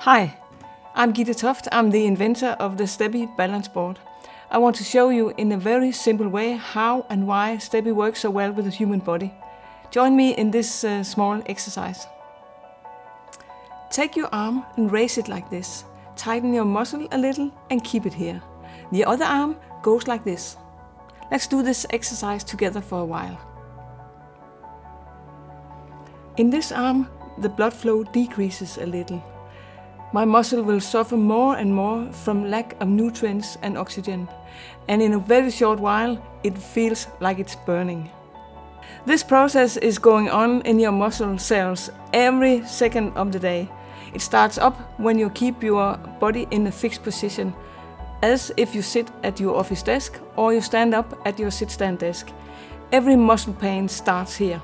Hi, I'm Gitte Toft. I'm the inventor of the Steppy balance board. I want to show you in a very simple way how and why Steppy works so well with the human body. Join me in this uh, small exercise. Take your arm and raise it like this. Tighten your muscle a little and keep it here. The other arm goes like this. Let's do this exercise together for a while. In this arm, the blood flow decreases a little. My muscle will suffer more and more from lack of nutrients and oxygen, and in a very short while, it feels like it's burning. This process is going on in your muscle cells every second of the day. It starts up when you keep your body in a fixed position, as if you sit at your office desk or you stand up at your sit-stand desk. Every muscle pain starts here.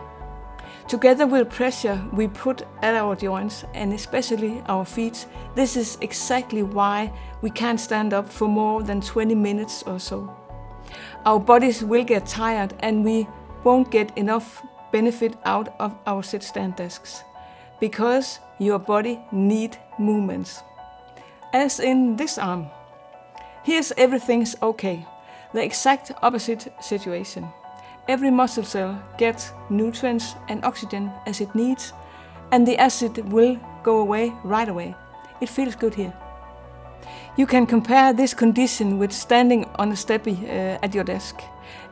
Together with pressure we put at our joints and especially our feet, this is exactly why we can't stand up for more than 20 minutes or so. Our bodies will get tired and we won't get enough benefit out of our sit-stand desks because your body need movements. As in this arm. Here's everything's okay. The exact opposite situation. Every muscle cell gets nutrients and oxygen as it needs and the acid will go away right away. It feels good here. You can compare this condition with standing on a steppy uh, at your desk.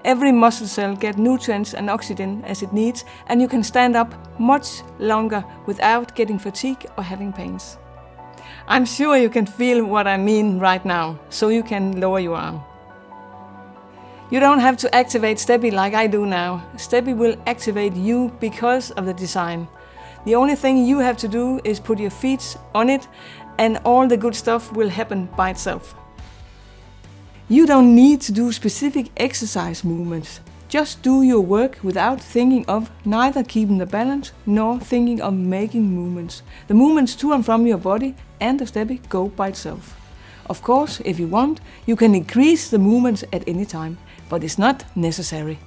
Every muscle cell gets nutrients and oxygen as it needs and you can stand up much longer without getting fatigue or having pains. I'm sure you can feel what I mean right now, so you can lower your arm. You don't have to activate Steppy like I do now. Steppy will activate you because of the design. The only thing you have to do is put your feet on it and all the good stuff will happen by itself. You don't need to do specific exercise movements. Just do your work without thinking of neither keeping the balance nor thinking of making movements. The movements to and from your body and the steppy go by itself. Of course, if you want, you can increase the movements at any time, but it's not necessary.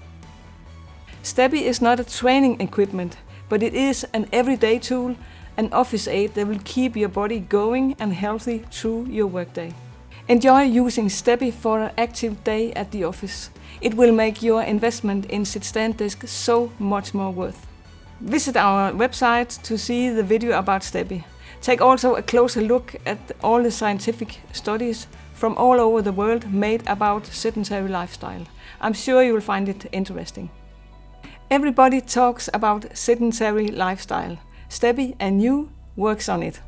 Steppy is not a training equipment, but it is an everyday tool, an office aid that will keep your body going and healthy through your workday. Enjoy using Steppy for an active day at the office. It will make your investment in sit-stand desk so much more worth. Visit our website to see the video about Steppy. Take also a closer look at all the scientific studies from all over the world made about sedentary lifestyle. I'm sure you will find it interesting. Everybody talks about sedentary lifestyle. Steppy and you works on it.